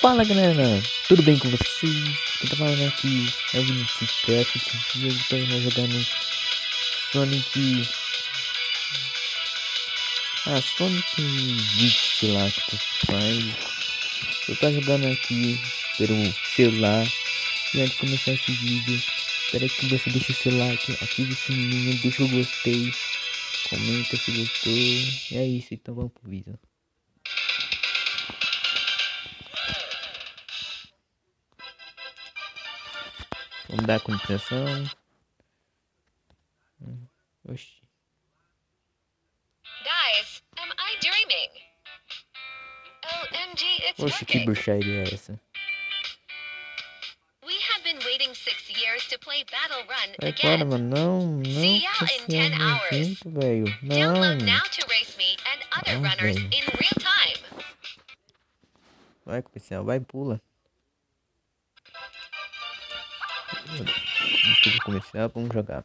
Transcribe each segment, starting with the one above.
Fala galera, tudo bem com vocês? Quem tá falando aqui é o Vinicius Craft e hoje tô jogando Sonic. Ah, Sonic Beat, sei lá que tu faz. Eu tô jogando aqui pelo celular e antes de começar esse vídeo, espero que você deixe o seu like, ative o sininho, deixa o gostei, comenta se gostou. E é isso, então vamos pro vídeo. Vamos dar continuação. Oxi. Guys, am I dreaming? OMG, it's Oxe, que bruxaria é essa? We have been waiting six years to play Battle Run Vai again. mano. Não, não. See ya in 10 hours. nojento, velho. Não. Download now to race me and other Oh, runners okay. in real time. Vai, policial. Vai, pula. O comercial, vamos jogar.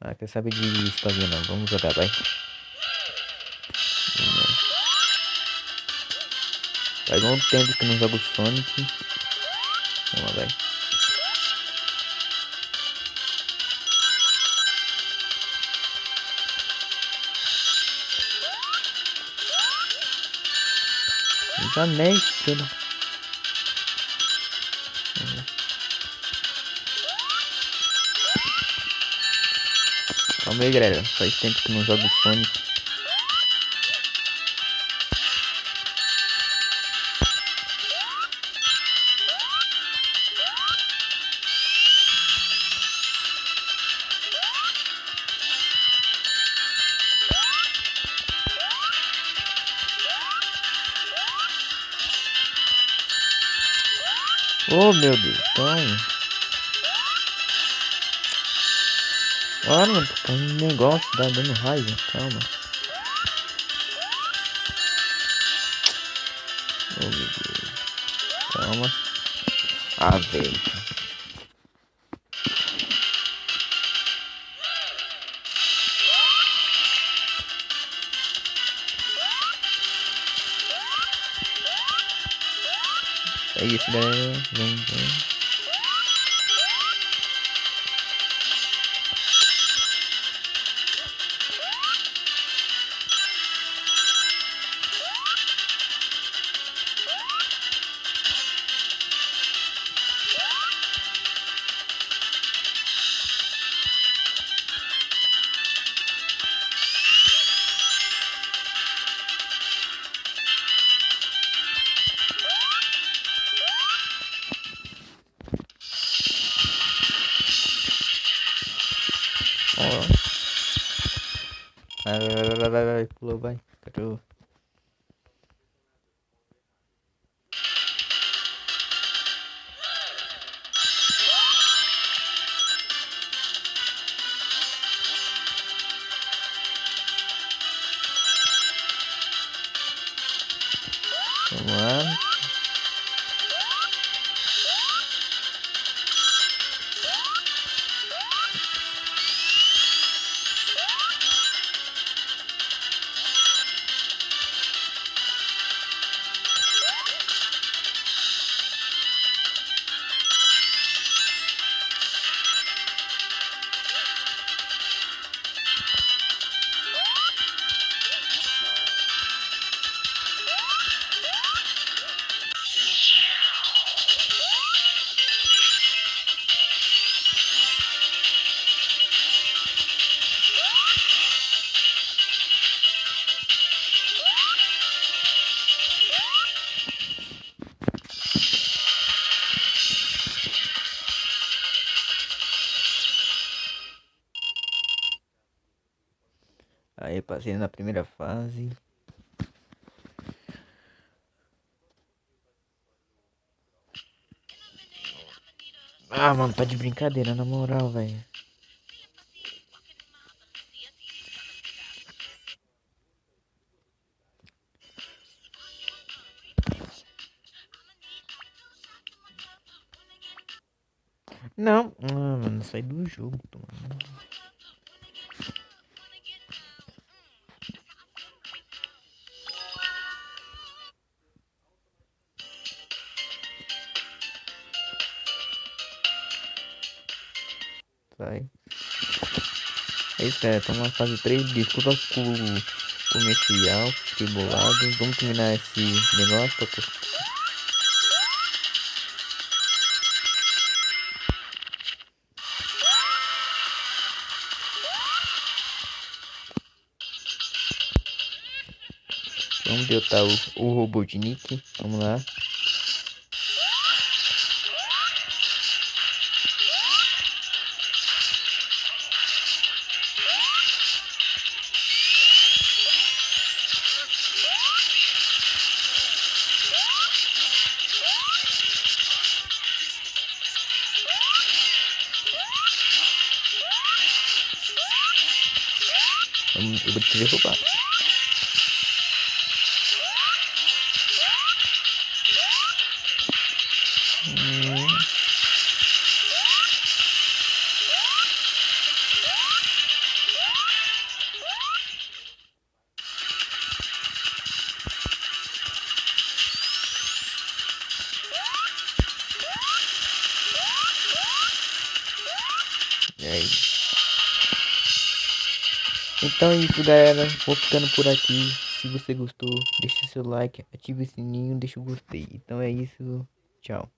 Ah, quer saber de história não. Vamos jogar, vai. Faz um tempo que não jogo Sonic. Vamos lá, vai. Os anéis, tudo. Calma aí, galera. Faz tempo que não jogo Sonic. Oh, meu Deus. Calma. Olha, mano, tô com um negócio, tá dando raiva. Calma. Oh, meu Deus. Calma. Ah, velho. É isso, galera. Vamos, vamos. Vai, vai, vai, vai, vai, vai, pulou, vai. Aí passei na primeira fase. Ah, mano, tá de brincadeira, na moral, velho. Não, ah, mano, sai do jogo, mano. É isso, galera. Estamos na fase 3. Desculpa o comercial. Fiquei bolado. Vamos terminar esse negócio. Pra... Vamos derrotar o, o Robotnik. Vamos lá. derrubar. Yeah. Então é isso galera, vou ficando por aqui. Se você gostou, deixe seu like, ative o sininho, deixa o gostei. Então é isso, tchau.